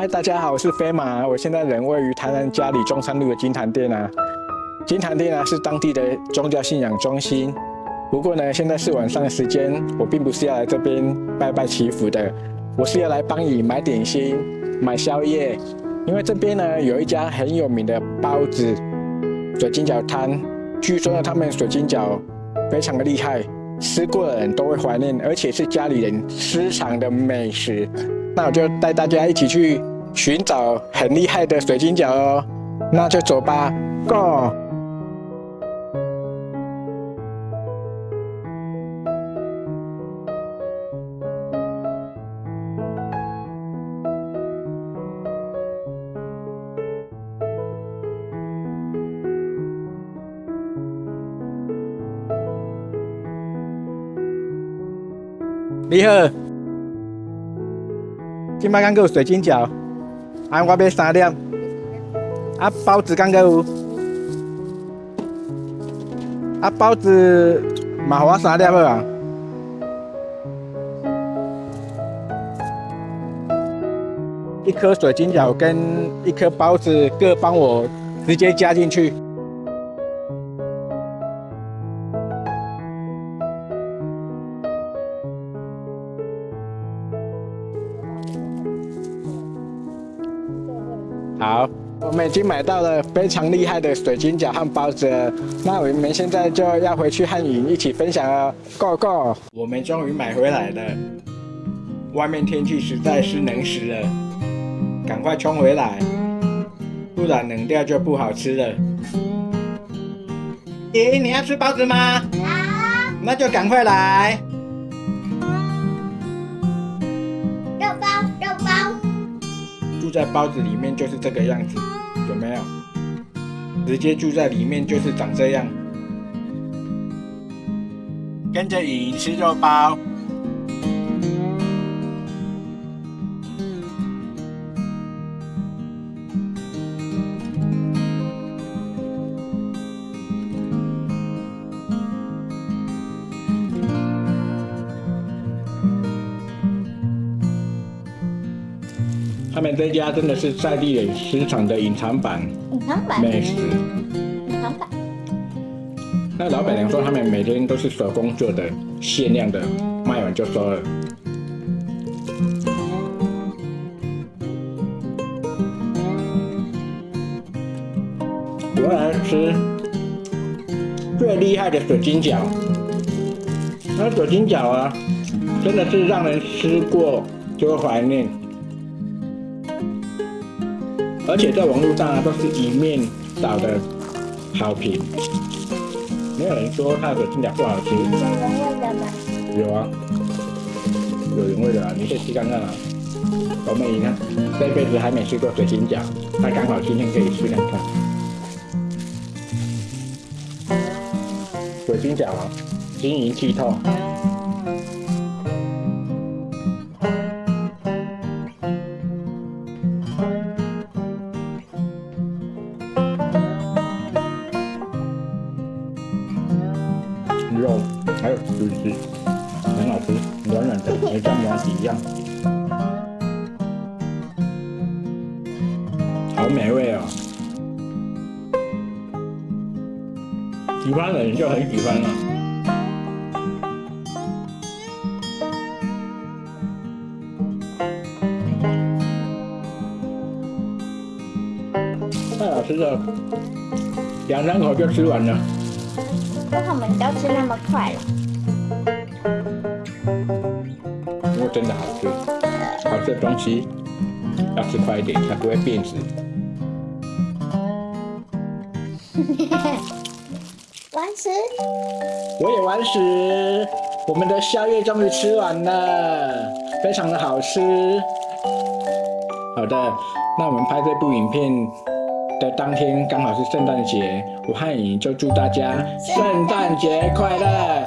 嗨，大家好，我是飞马，我现在人位于台南嘉里中山路的金坛店啊。金坛店啊是当地的宗教信仰中心，不过呢，现在是晚上的时间，我并不是要来这边拜拜祈福的，我是要来帮你买点心、买宵夜，因为这边呢有一家很有名的包子水晶饺摊，据说呢他们水晶饺非常的厉害，吃过的人都会怀念，而且是家里人私藏的美食。那我就带大家一起去寻找很厉害的水晶饺哦，那就走吧，Go！你好。今摆刚够水晶饺，啊，我买三粒，啊，包子刚有，啊，包子嘛，我三粒好啊。一颗水晶饺跟一颗包子各帮我直接加进去。好，我们已经买到了非常厉害的水晶饺和包子，那我们现在就要回去和你一起分享了。Go Go！我们终于买回来了，外面天气实在是冷死了，赶快冲回来，不然冷掉就不好吃了。咦，你要吃包子吗？好，那就赶快来。住在包子里面就是这个样子，有没有？直接住在里面就是长这样。跟着影吃肉包。他们这家真的是在地人市场的隐藏版，隐藏版美食。隐藏版。那老板娘说他们每天都是手工做的，限量的，卖完就收了。我来吃最厉害的水晶饺，那水晶饺啊，真的是让人吃过就会怀念。而且在网络上啊，都是一面倒的好评，没有人说它的水晶饺不好吃。有人味的吗？有啊，有人味的啊，你可以吃看看啊。我妹你看，这辈子还没吃过水晶饺，她刚好今天可以吃看看。水晶饺啊，晶莹剔透。还有橘子，很好吃，软软的，没像麻吉一样，好美味哦！喜欢的人就很喜欢了。太好吃了，两三口就吃完了。为什么你要吃那么快了？真的好吃，好吃的东西要吃快一点，才不会变质。完食，我也完食，我们的宵夜终于吃完了，非常的好吃。好的，那我们拍这部影片。的当天刚好是圣诞节，我和你就祝大家圣诞节快乐。